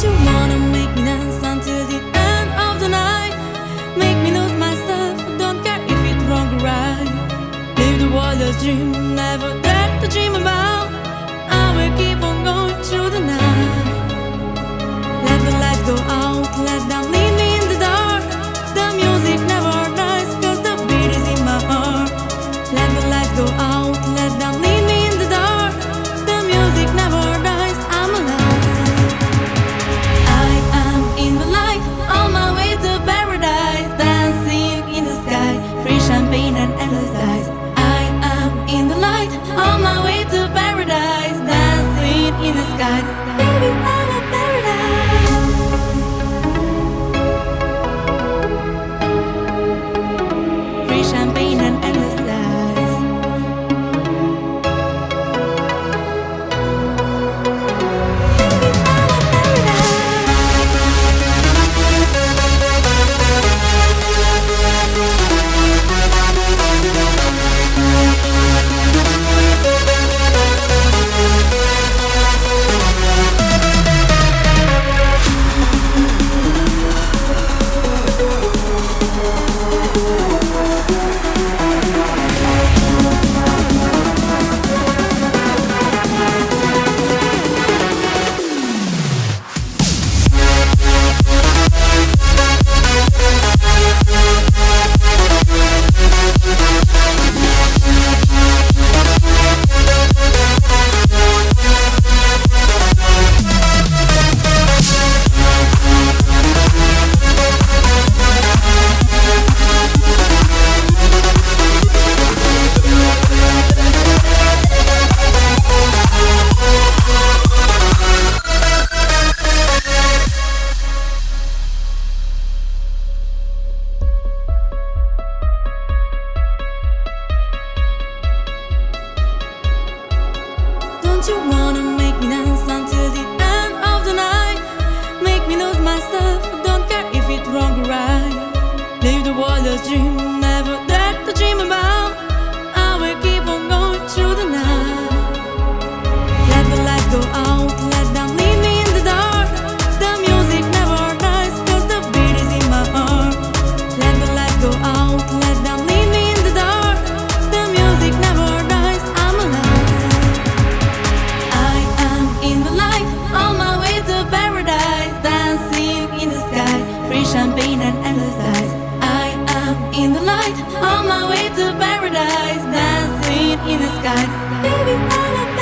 You wanna make me dance until the end of the night? Make me lose myself, don't care if it's wrong or right. Live the wildest dream, never Don't you wanna make me dance until the end of the night? Make me lose myself, don't care if it's wrong or right. Live the wildest dream, never dare to dream about. champagne and endless eyes. I am in the light, on my way to paradise, dancing in the sky. Baby, I'm a